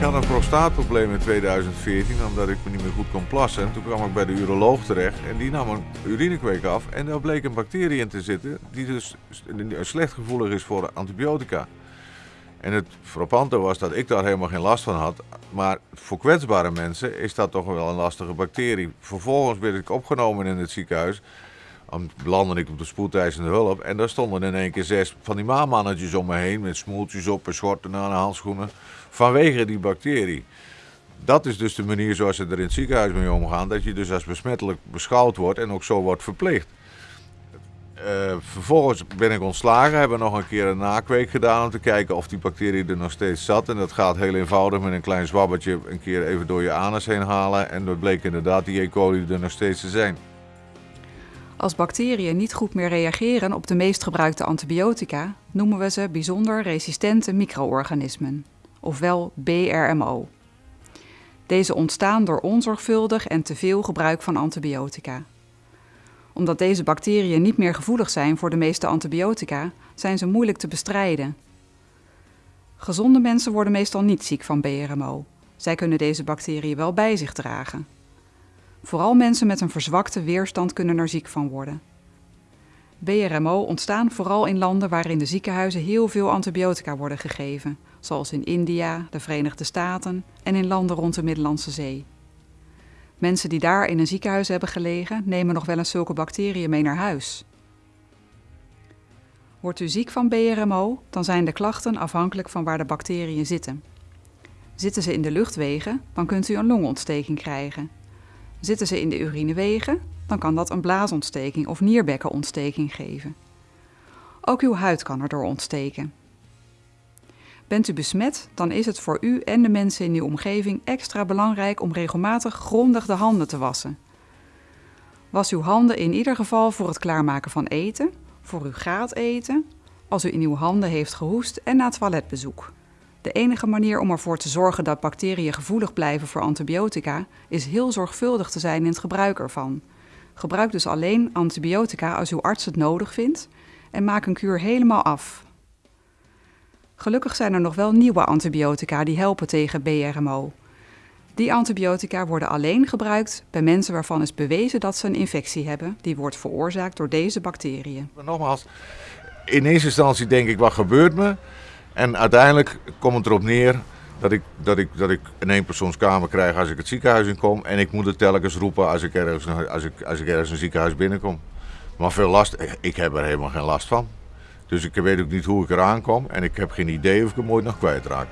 Ik had een prostaatprobleem in 2014 omdat ik me niet meer goed kon plassen. En toen kwam ik bij de uroloog terecht en die nam een urinekweek af. En daar bleek een bacterie in te zitten die dus slecht gevoelig is voor antibiotica. En het frappante was dat ik daar helemaal geen last van had. Maar voor kwetsbare mensen is dat toch wel een lastige bacterie. Vervolgens werd ik opgenomen in het ziekenhuis. Dan belandde ik op de spoedeisende hulp. En daar stonden in één keer zes van die maanmannetjes om me heen. Met smoeltjes op en schorten aan de handschoenen. Vanwege die bacterie. Dat is dus de manier zoals ze er in het ziekenhuis mee omgaan. Dat je dus als besmettelijk beschouwd wordt en ook zo wordt verplicht. Uh, vervolgens ben ik ontslagen, hebben nog een keer een nakweek gedaan om te kijken of die bacterie er nog steeds zat. En dat gaat heel eenvoudig met een klein zwabbertje een keer even door je anus heen halen. En dat bleek inderdaad die E. coli er nog steeds te zijn. Als bacteriën niet goed meer reageren op de meest gebruikte antibiotica, noemen we ze bijzonder resistente micro-organismen, ofwel BRMO. Deze ontstaan door onzorgvuldig en te veel gebruik van antibiotica omdat deze bacteriën niet meer gevoelig zijn voor de meeste antibiotica, zijn ze moeilijk te bestrijden. Gezonde mensen worden meestal niet ziek van BRMO. Zij kunnen deze bacteriën wel bij zich dragen. Vooral mensen met een verzwakte weerstand kunnen er ziek van worden. BRMO ontstaan vooral in landen waarin de ziekenhuizen heel veel antibiotica worden gegeven, zoals in India, de Verenigde Staten en in landen rond de Middellandse Zee. Mensen die daar in een ziekenhuis hebben gelegen, nemen nog wel eens zulke bacteriën mee naar huis. Wordt u ziek van BRMO, dan zijn de klachten afhankelijk van waar de bacteriën zitten. Zitten ze in de luchtwegen, dan kunt u een longontsteking krijgen. Zitten ze in de urinewegen, dan kan dat een blaasontsteking of nierbekkenontsteking geven. Ook uw huid kan erdoor ontsteken. Bent u besmet, dan is het voor u en de mensen in uw omgeving extra belangrijk om regelmatig grondig de handen te wassen. Was uw handen in ieder geval voor het klaarmaken van eten, voor uw gaat eten, als u in uw handen heeft gehoest en na toiletbezoek. De enige manier om ervoor te zorgen dat bacteriën gevoelig blijven voor antibiotica is heel zorgvuldig te zijn in het gebruik ervan. Gebruik dus alleen antibiotica als uw arts het nodig vindt en maak een kuur helemaal af. Gelukkig zijn er nog wel nieuwe antibiotica die helpen tegen BRMO. Die antibiotica worden alleen gebruikt bij mensen waarvan is bewezen dat ze een infectie hebben die wordt veroorzaakt door deze bacteriën. nogmaals, in eerste instantie denk ik wat gebeurt me en uiteindelijk komt het erop neer dat ik, dat ik, dat ik een eenpersoonskamer krijg als ik het ziekenhuis in kom en ik moet het telkens roepen als ik ergens, als ik, als ik ergens een ziekenhuis binnenkom. Maar veel last, ik heb er helemaal geen last van. Dus ik weet ook niet hoe ik eraan kom en ik heb geen idee of ik hem ooit nog kwijtraak.